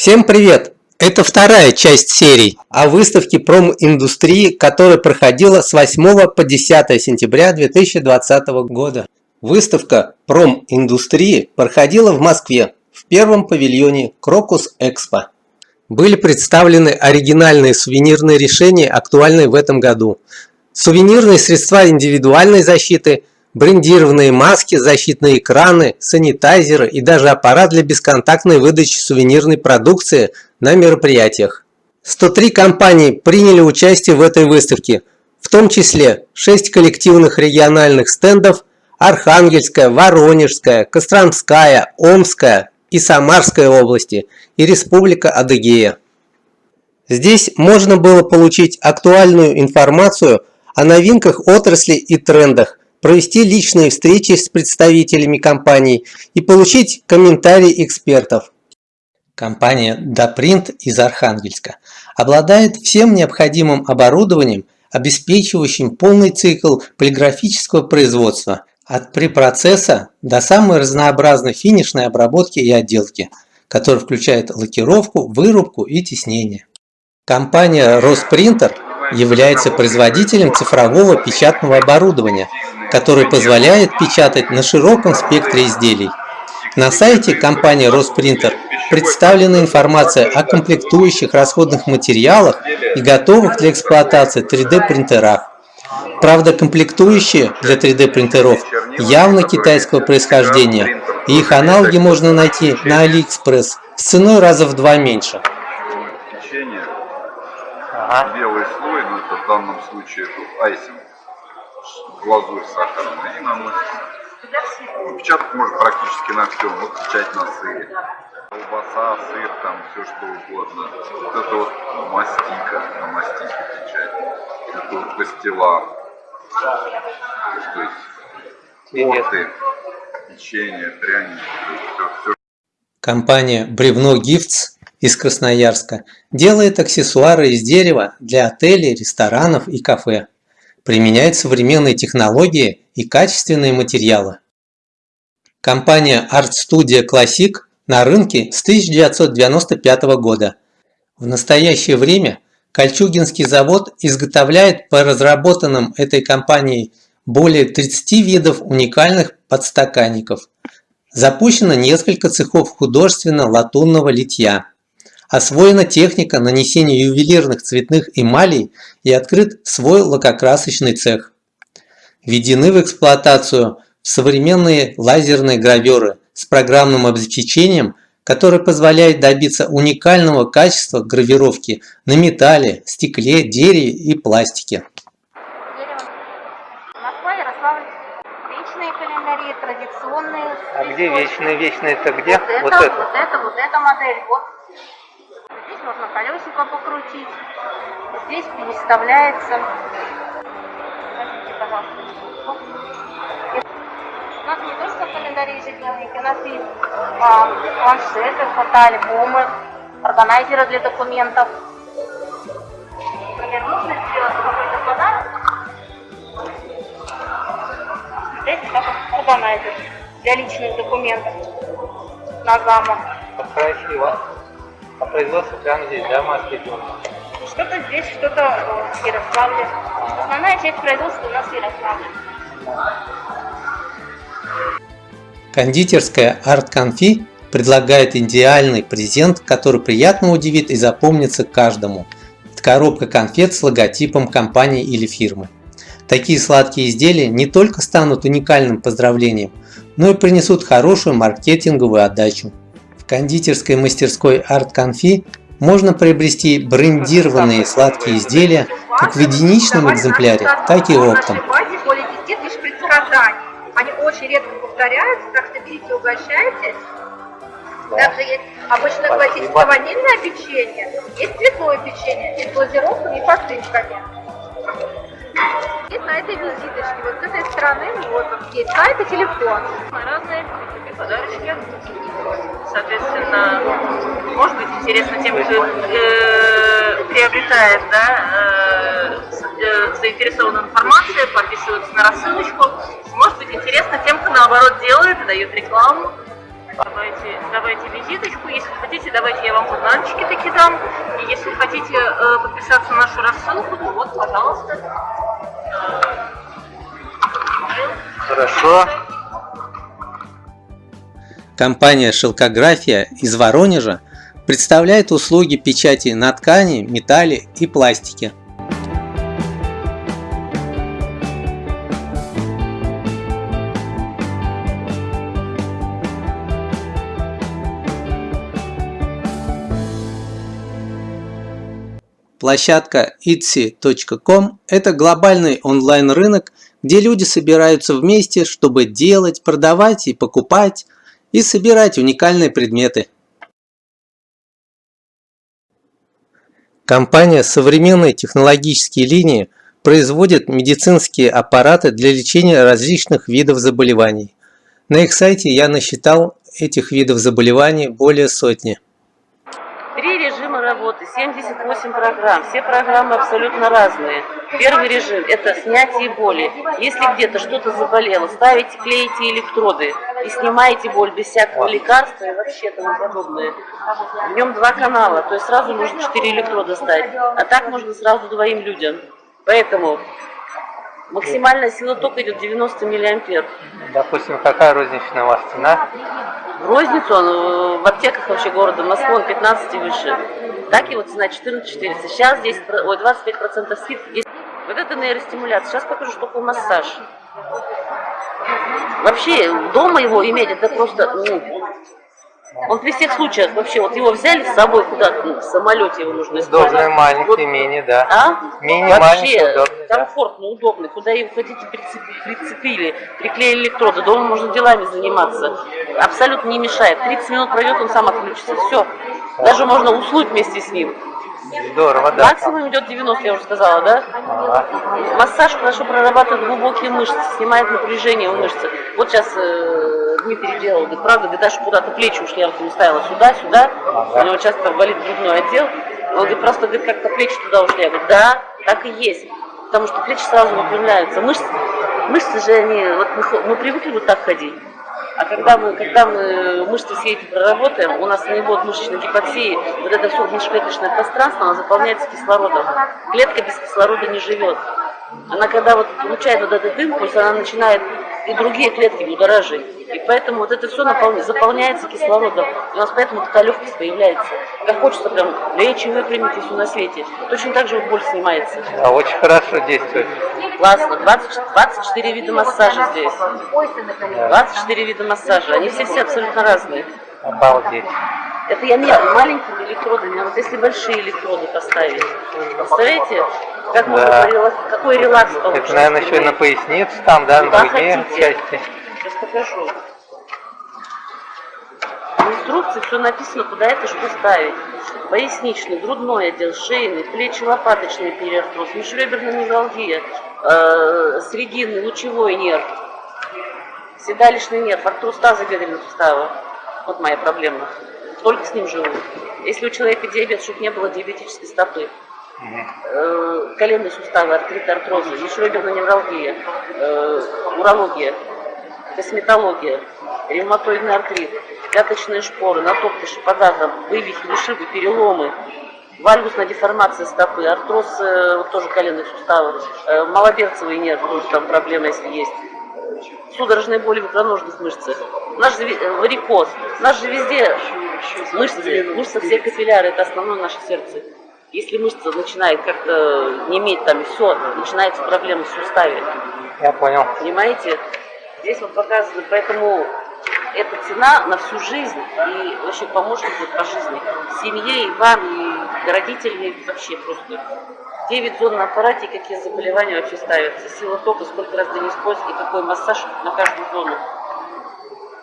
Всем привет! Это вторая часть серии о выставке проминдустрии, которая проходила с 8 по 10 сентября 2020 года. Выставка проминдустрии проходила в Москве в первом павильоне Крокус Экспо. Были представлены оригинальные сувенирные решения, актуальные в этом году. Сувенирные средства индивидуальной защиты, брендированные маски, защитные экраны, санитайзеры и даже аппарат для бесконтактной выдачи сувенирной продукции на мероприятиях. 103 компании приняли участие в этой выставке, в том числе 6 коллективных региональных стендов Архангельская, Воронежская, Костромская, Омская и Самарская области и Республика Адыгея. Здесь можно было получить актуальную информацию о новинках отрасли и трендах, провести личные встречи с представителями компаний и получить комментарии экспертов. Компания Допринт из Архангельска обладает всем необходимым оборудованием, обеспечивающим полный цикл полиграфического производства от препроцесса до самой разнообразной финишной обработки и отделки, которая включает лакировку, вырубку и теснение. Компания Роспринтер является производителем цифрового печатного оборудования, который позволяет печатать на широком спектре изделий. На сайте компании Роспринтер представлена информация о комплектующих расходных материалах и готовых для эксплуатации 3D принтерах. Правда, комплектующие для 3D принтеров явно китайского происхождения, и их аналоги можно найти на AliExpress с ценой раза в два меньше. Белый слой, но это в данном случае айсинг, глазурь сахарная, и наносится. Печатать можно практически на всем, вот печать на сыре. Колбаса, сыр, там все что угодно. Вот это вот мастика, на мастике печать. Это вот пастила. То есть торты, печенье, пряники, все, все. Компания Бревно Гифтс из Красноярска делает аксессуары из дерева для отелей, ресторанов и кафе. Применяет современные технологии и качественные материалы. Компания Art Studio Classic на рынке с 1995 года. В настоящее время Кольчугинский завод изготовляет по разработанным этой компанией более 30 видов уникальных подстаканников. Запущено несколько цехов художественно-латунного литья. Освоена техника нанесения ювелирных цветных эмалей и открыт свой лакокрасочный цех. Введены в эксплуатацию современные лазерные граверы с программным обеспечением, которое позволяет добиться уникального качества гравировки на металле, стекле, дереве и пластике. Вечные календари, традиционные. А где вечные? Вечные это где? Вот, вот это, вот это, вот эта модель. Вот. Здесь можно колесико покрутить. Здесь переставляется. Смотрите, пожалуйста нас не только календари ежедневники, у нас есть а, планшеты, фотоальбомы, органайзеры для документов. Например, нужно сделать какой-то подарок. Здесь как органайзер для личных документов на замок. Красиво. А производство прямо здесь, да, маски Что-то здесь, что-то в Ярославле. Основная часть производства у нас в Ярославле. Кондитерская Art Confi предлагает идеальный презент, который приятно удивит и запомнится каждому. Это коробка конфет с логотипом компании или фирмы. Такие сладкие изделия не только станут уникальным поздравлением, но и принесут хорошую маркетинговую отдачу. Кондитерской мастерской Art Confi можно приобрести брендированные сладкие изделия как в единичном экземпляре, так и оптом. Они очень редко повторяются, так что берите, угощайтесь. Также есть обычно классическое ванильное печенье, есть цветное печенье, есть глазировками и посыпками. И на этой визиточке, вот с этой стороны, вот есть сайт и телефон. Разные подарочки. Соответственно, может быть интересно тем, кто э, приобретает, да, э, э, заинтересованную информацию, подписывается на рассылочку. Может быть интересно тем, кто наоборот делает дает рекламу. Давайте, давайте визиточку. Если хотите, давайте я вам журнальчики таки дам. И если хотите э, подписаться на нашу рассылку, то вот, пожалуйста. Хорошо. Компания «Шелкография» из Воронежа представляет услуги печати на ткани, металле и пластике. Площадка etsy.com – это глобальный онлайн-рынок, где люди собираются вместе, чтобы делать, продавать и покупать, и собирать уникальные предметы. Компания «Современные технологические линии» производит медицинские аппараты для лечения различных видов заболеваний. На их сайте я насчитал этих видов заболеваний более сотни. Три режима 78 программ. Все программы абсолютно разные. Первый режим – это снятие боли. Если где-то что-то заболело, ставите, клеите электроды и снимаете боль без всякого лекарства и вообще тому подобное. В нем два канала, то есть сразу можно 4 электрода ставить. А так можно сразу двоим людям. Поэтому максимальная сила тока идет 90 миллиампер. Допустим, какая розничная у вас цена? В розницу он э, в аптеках вообще города Москвы он 15 и выше. Так его цена 14 400. Сейчас 10, ой, 25% скидки. 10. Вот это нейростимуляция. Сейчас покажу, что такое массаж. Вообще, дома его иметь, это просто, ну, он при всех случаях вообще, вот его взяли с собой куда-то, ну, в самолете его нужно использовать. Удобный, маленький, Вот, мини, да. а? Мини, Вообще, маленький, удобный, да. комфортно, удобно. Куда его хотите прицепили, прицепили, приклеили электроды. Дома можно делами заниматься. Абсолютно не мешает. 30 минут пройдет, он сам отключится. Все. Даже можно уснуть вместе с ним. Здорово, да. Максимум идет 90, я уже сказала, да? Ага. Массаж хорошо прорабатывает глубокие мышцы, снимает напряжение в мышцах. Вот сейчас э, Дмитрий делал, говорит, правда, говорит, даже куда-то плечи ушли, я вот ему ставила сюда, сюда, у него часто болит грудной отдел. Он говорит, просто говорит, как-то плечи туда ушли. Я говорю, да, так и есть. Потому что плечи сразу выпрямляются. Мышцы, мышцы же они, вот мы, мы привыкли вот так ходить. А когда мы, когда мы мышцы все эти проработаем, у нас не будет мышечной гипоксии, вот это все внешклеточное пространство, оно заполняется кислородом. Клетка без кислорода не живет. Она когда вот получает вот этот импульс, она начинает и другие клетки будоражить. И поэтому вот это все наполня- заполняется кислородом. И у нас поэтому такая легкость появляется. Как хочется прям лечь и выпрямить и все на свете. Точно так же вот боль снимается. А очень хорошо действует. Классно. 20 24 вида массажа здесь. 24 вида массажа. Они все-все абсолютно разные. Обалдеть. Это я не маленькими электродами, а вот если большие электроды поставить. Представляете, как Да. релакс- какой релакс получится? Это, наверное, еще и на пояснице там, да, на Куда груди хотите. части. Сейчас покажу. В инструкции все написано, куда это что ставить. Поясничный, грудной отдел, шейный, плечи-лопаточный периартроз, межреберная невралгия, э, срединный, лучевой нерв, седалищный нерв, артроз тазобедренного сустава. Вот моя проблема. Только с ним живу. Если у человека диабет, чтобы не было диабетической стопы. Э, коленные суставы, артрит, артрозы, межреберная невралгия, э, урология, косметология, ревматоидный артрит, пяточные шпоры, натоптыши, подагра, вывихи, ушибы, переломы, вальгусная деформация стопы, артроз э, вот тоже коленных суставов, малоберцевый нерв, тоже там проблема, если есть, судорожные боли в икроножных мышцах, наш же ви- э, варикоз, у нас же везде мышцы, мышцы все капилляры, это основное наше сердце. Если мышца начинает как-то не иметь там все, начинается проблема в суставе. Я понял. Понимаете? Здесь вот показано, поэтому эта цена на всю жизнь и вообще помощник вот по жизни. Семье и вам, и родителям, и вообще просто. 9 зон на аппарате, какие заболевания вообще ставятся. Сила тока, сколько раз в день использовать, и какой массаж на каждую зону.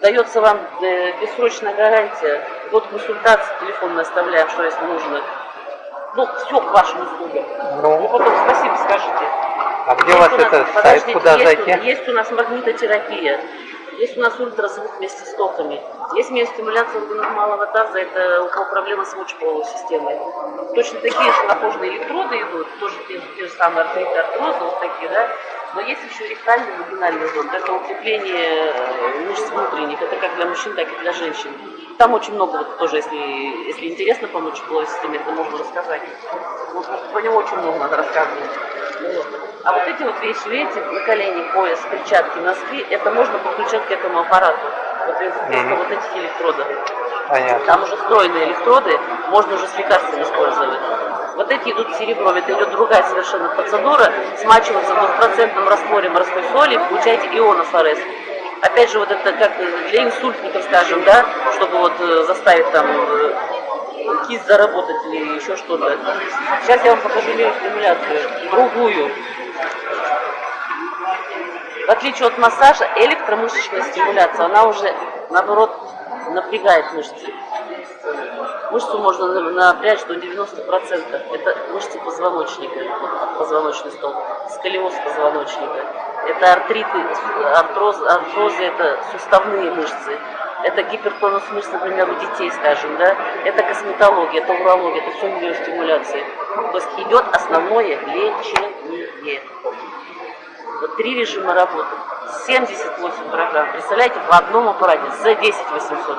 Дается вам э, бессрочная гарантия. Вот консультации, телефон мы оставляем, что если нужно. Ну, все к вашим услугам. И Ну, потом спасибо скажите. а где у вас Есть у нас- это сайт, подождите, куда есть зайти? Есть у нас магнитотерапия. Есть у нас ультразвук вместе с токами. Есть миостимуляция органов малого таза, это у кого проблема с мочеполовой системой. Точно такие же похожие электроды идут, тоже те, те же самые артриты, артрозы, вот такие, да. Но есть еще ректальный вагинальный зон. Это укрепление э, внутренних. Это как для мужчин, так и для женщин. Там очень много, вот тоже, если, если интересно по мочеполовой системе, это можно рассказать. Вот, по нему очень много надо рассказывать. Вот. А вот эти вот вещи, видите, на колени, пояс, перчатки, носки, это можно подключать к этому аппарату. Вот вместо Мгм. вот этих электродов. Понятно. Там уже встроенные электроды, можно уже с лекарствами использовать. Вот эти идут серебром, это идет другая совершенно процедура. Смачивается в двухпроцентном растворе морской соли, получаете ионов АРС. Опять же, вот это как для инсультников, скажем, да, чтобы вот э, заставить там э, кисть заработать или еще что-то. Сейчас я вам покажу стимуляцию, другую. В отличие от массажа, электромышечная стимуляция, она уже, наоборот, напрягает мышцы. Мышцу можно на- напрячь до 90%. Это мышцы позвоночника, позвоночный столб, сколиоз позвоночника. Это артриты, артроз, артрозы, это суставные мышцы. Это гипертонус мышц, например, у детей, скажем, да. Это косметология, это урология, это все миостимуляции. То есть идет основное лечение. Вот три режима работы. 78 программ. Представляете, в одном аппарате за 10 800.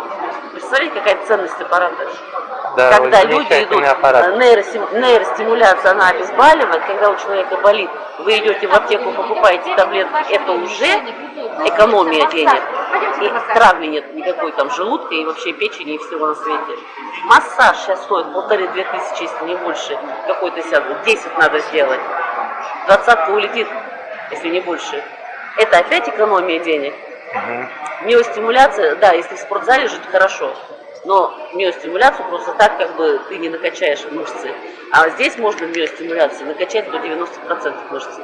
Представляете, какая ценность аппарата? Да, когда люди идут, нейростим- нейростимуляция, она обезболивает, когда у человека болит, вы идете в аптеку, покупаете таблетки, это уже экономия денег. И травли нет никакой там желудка и вообще печени и всего на свете. Массаж сейчас стоит полторы-две тысячи, если не больше. Какой-то сяду, 10 надо сделать. Двадцатка улетит, если не больше. Это опять экономия денег. Мгм. Миостимуляция, да, если в спортзале жить хорошо, но миостимуляцию просто так как бы ты не накачаешь мышцы. А здесь можно в миостимуляции накачать до 90% мышцы.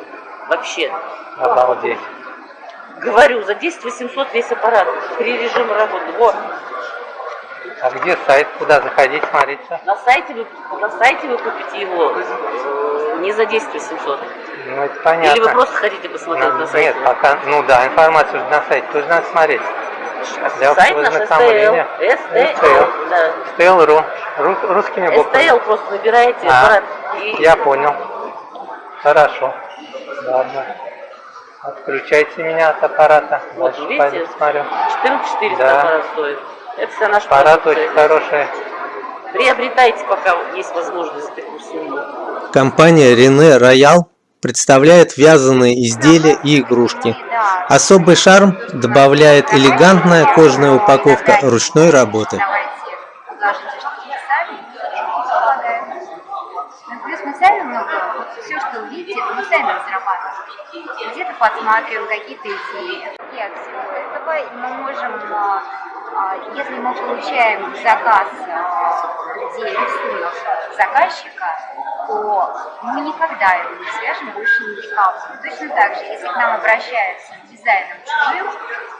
Вообще. Обалдеть. Говорю, за 10 800 весь аппарат. Три режима работы. Вот. А где сайт? Куда заходить, смотрите? На сайте вы, на сайте вы купите его не за 10 800. Ну, это понятно. Или вы просто хотите посмотреть Ну, на сайте? Нет, пока, ну да, информацию на сайте тоже надо смотреть. Для Сайт наш STL. ознакомления. STL. Да. STL.ru. Ру- Русскими буквами. STL просто набираете А, аппарат. И Я понял. Хорошо. Ладно. Отключайте меня от аппарата. Вот, Дальше видите? пойду смотрю. 14 400 Да. аппарат стоит. Это вся наша Аппарат продукция. очень хороший. Приобретайте, пока есть возможность за такую сумму. Компания Рене Роял представляет вязаные изделия и игрушки. Особый шарм добавляет элегантная кожаная упаковка ручной работы. Все. Где-то подсматриваем какие-то идеи. Этого мы можем, а, если мы получаем заказ, а, где рисунок заказчика, то мы никогда его не свяжем больше ни с кем. Точно так же, если к нам обращаются с дизайном чужим,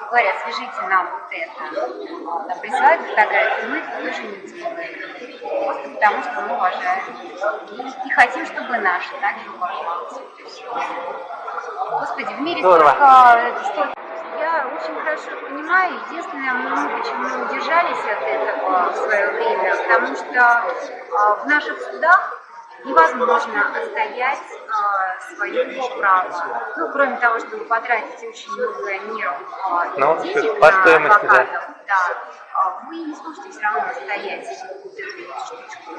говорят, свяжите нам вот это, там, присылают фотографии, мы это тоже не делаем. Просто потому, что мы уважаем. И, и хотим, чтобы наши также уважалось. Господи, в мире Здорово. столько, это столько очень хорошо понимаю. Единственное, мы почему удержались от этого в свое время, потому что а, в наших судах невозможно отстоять а, свое право. Ну, кроме того, чтобы потратить очень много нервов а, и Ну, денег по на стоимости, да. адвокатов, да. а, вы не сможете все равно отстоять эту штучку.